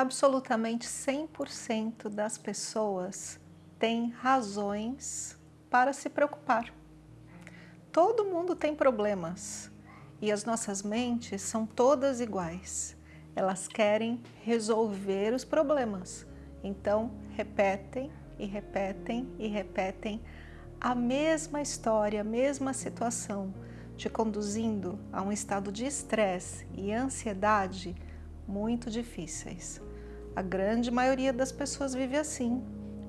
absolutamente 100% das pessoas têm razões para se preocupar. Todo mundo tem problemas e as nossas mentes são todas iguais. Elas querem resolver os problemas. Então, repetem e repetem e repetem a mesma história, a mesma situação, te conduzindo a um estado de estresse e ansiedade muito difíceis. A grande maioria das pessoas vive assim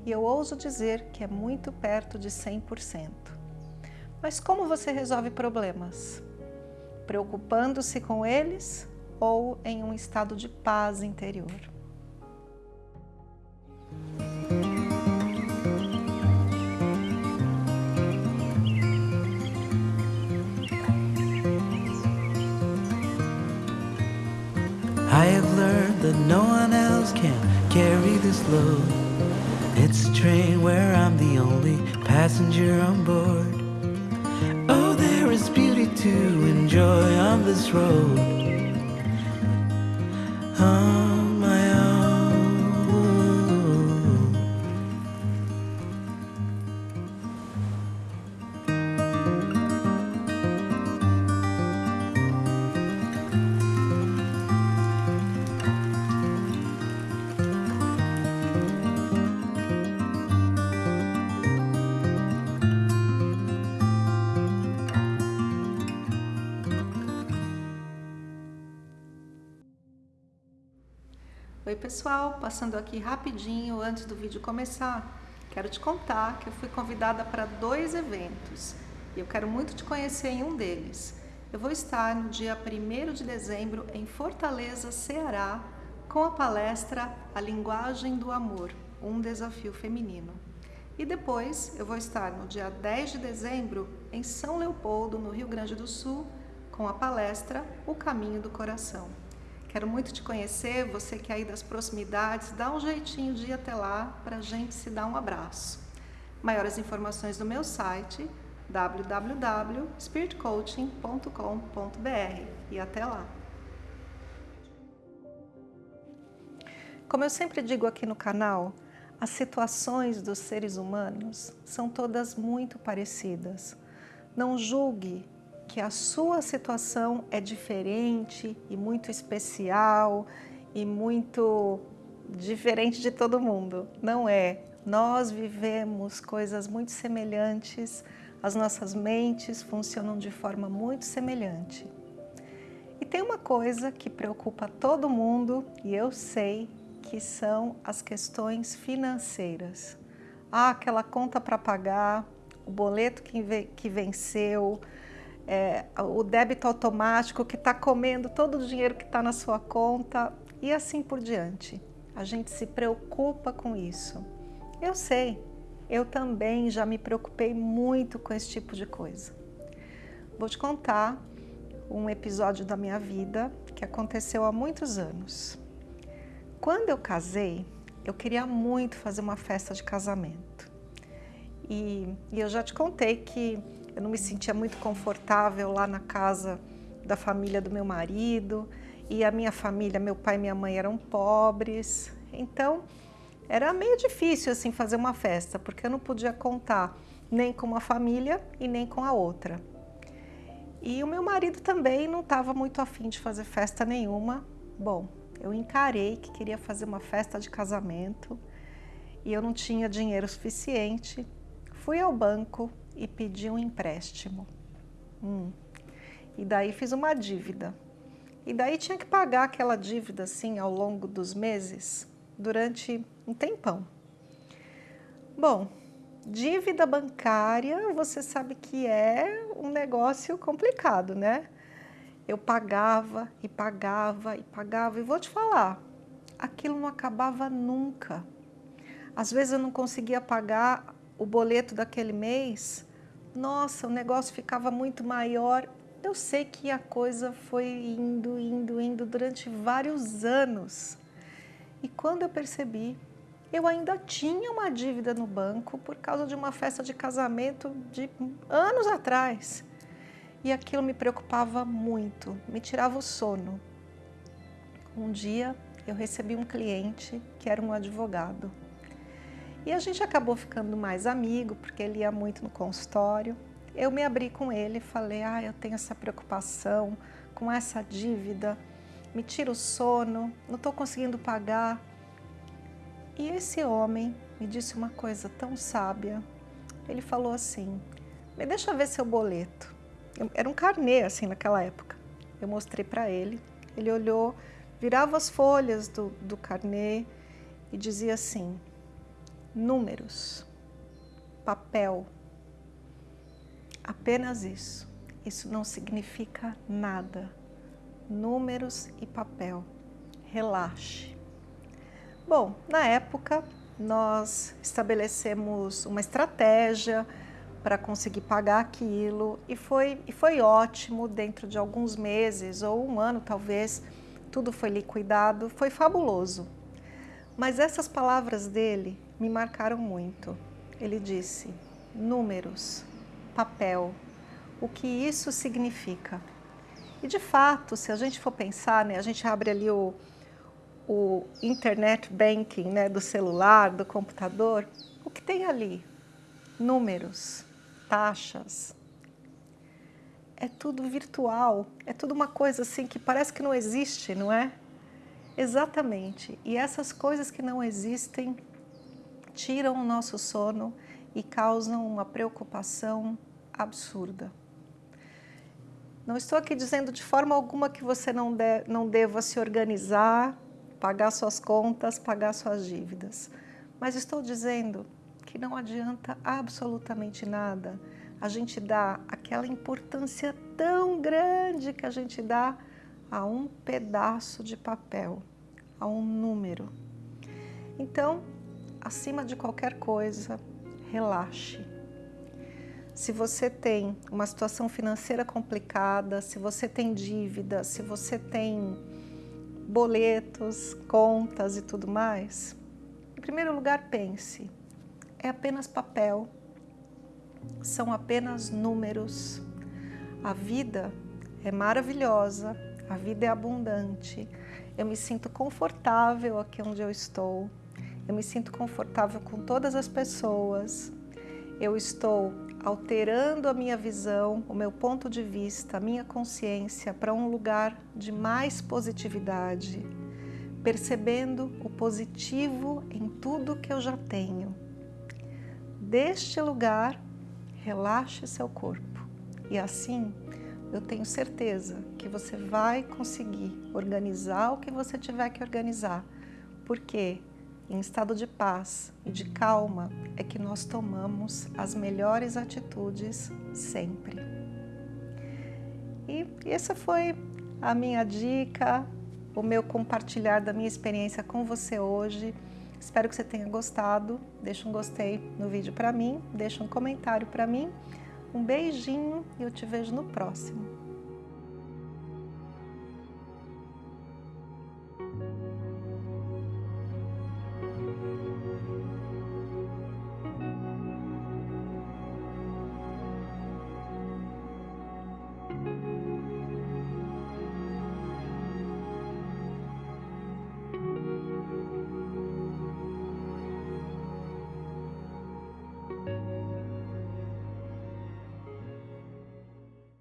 e eu ouso dizer que é muito perto de 100%. Mas como você resolve problemas? Preocupando-se com eles ou em um estado de paz interior? I have learned that no one else can carry this load. It's a train where I'm the only passenger on board. Oh, there is beauty to enjoy on this road. Oi pessoal, passando aqui rapidinho antes do vídeo começar, quero te contar que eu fui convidada para dois eventos e eu quero muito te conhecer em um deles. Eu vou estar no dia 1 de dezembro em Fortaleza, Ceará, com a palestra A Linguagem do Amor, um desafio feminino. E depois eu vou estar no dia 10 de dezembro em São Leopoldo, no Rio Grande do Sul, com a palestra O Caminho do Coração. Quero muito te conhecer, você que é aí das proximidades, dá um jeitinho de ir até lá para a gente se dar um abraço. Maiores informações no meu site www.spiritcoaching.com.br e até lá. Como eu sempre digo aqui no canal, as situações dos seres humanos são todas muito parecidas. Não julgue que a sua situação é diferente e muito especial e muito diferente de todo mundo. Não é. Nós vivemos coisas muito semelhantes, as nossas mentes funcionam de forma muito semelhante. E tem uma coisa que preocupa todo mundo e eu sei que são as questões financeiras. Ah, aquela conta para pagar, o boleto que venceu, é, o débito automático que está comendo todo o dinheiro que está na sua conta e assim por diante. A gente se preocupa com isso. Eu sei, eu também já me preocupei muito com esse tipo de coisa. Vou te contar um episódio da minha vida que aconteceu há muitos anos. Quando eu casei, eu queria muito fazer uma festa de casamento. E, e eu já te contei que eu não me sentia muito confortável lá na casa da família do meu marido e a minha família, meu pai e minha mãe eram pobres, então era meio difícil assim fazer uma festa, porque eu não podia contar nem com uma família e nem com a outra. E o meu marido também não estava muito afim de fazer festa nenhuma. Bom, eu encarei que queria fazer uma festa de casamento e eu não tinha dinheiro suficiente. Fui ao banco, e pedi um empréstimo. Hum. E daí fiz uma dívida. E daí tinha que pagar aquela dívida assim ao longo dos meses, durante um tempão. Bom, dívida bancária, você sabe que é um negócio complicado, né? Eu pagava e pagava e pagava, e vou te falar, aquilo não acabava nunca. Às vezes eu não conseguia pagar o boleto daquele mês nossa, o negócio ficava muito maior. Eu sei que a coisa foi indo, indo, indo durante vários anos. E quando eu percebi, eu ainda tinha uma dívida no banco por causa de uma festa de casamento de anos atrás. E aquilo me preocupava muito, me tirava o sono. Um dia eu recebi um cliente que era um advogado. E a gente acabou ficando mais amigo, porque ele ia muito no consultório. Eu me abri com ele e falei, ah, eu tenho essa preocupação com essa dívida, me tira o sono, não estou conseguindo pagar. E esse homem me disse uma coisa tão sábia. Ele falou assim, me deixa ver seu boleto. Era um carnê, assim, naquela época. Eu mostrei para ele, ele olhou, virava as folhas do, do carnê e dizia assim, números, papel, apenas isso. Isso não significa nada. Números e papel. Relaxe. Bom, na época nós estabelecemos uma estratégia para conseguir pagar aquilo e foi, e foi ótimo dentro de alguns meses ou um ano talvez, tudo foi liquidado, foi fabuloso. Mas essas palavras dele me marcaram muito. Ele disse, números, papel, o que isso significa. E de fato, se a gente for pensar, né, a gente abre ali o, o internet banking né, do celular, do computador, o que tem ali? Números, taxas. É tudo virtual, é tudo uma coisa assim que parece que não existe, não é? Exatamente. E essas coisas que não existem tiram o nosso sono e causam uma preocupação absurda. Não estou aqui dizendo de forma alguma que você não, de, não deva se organizar, pagar suas contas, pagar suas dívidas. Mas estou dizendo que não adianta absolutamente nada a gente dar aquela importância tão grande que a gente dá a um pedaço de papel, a um número. Então, acima de qualquer coisa, relaxe. Se você tem uma situação financeira complicada, se você tem dívida, se você tem boletos, contas e tudo mais, em primeiro lugar pense, é apenas papel, são apenas números. A vida é maravilhosa, a vida é abundante, eu me sinto confortável aqui onde eu estou, eu me sinto confortável com todas as pessoas, eu estou alterando a minha visão, o meu ponto de vista, a minha consciência para um lugar de mais positividade, percebendo o positivo em tudo que eu já tenho. Deste lugar, relaxe seu corpo. E assim eu tenho certeza que você vai conseguir organizar o que você tiver que organizar, porque em estado de paz e de calma é que nós tomamos as melhores atitudes sempre. E essa foi a minha dica, o meu compartilhar da minha experiência com você hoje. Espero que você tenha gostado. Deixa um gostei no vídeo para mim, deixa um comentário para mim. Um beijinho e eu te vejo no próximo.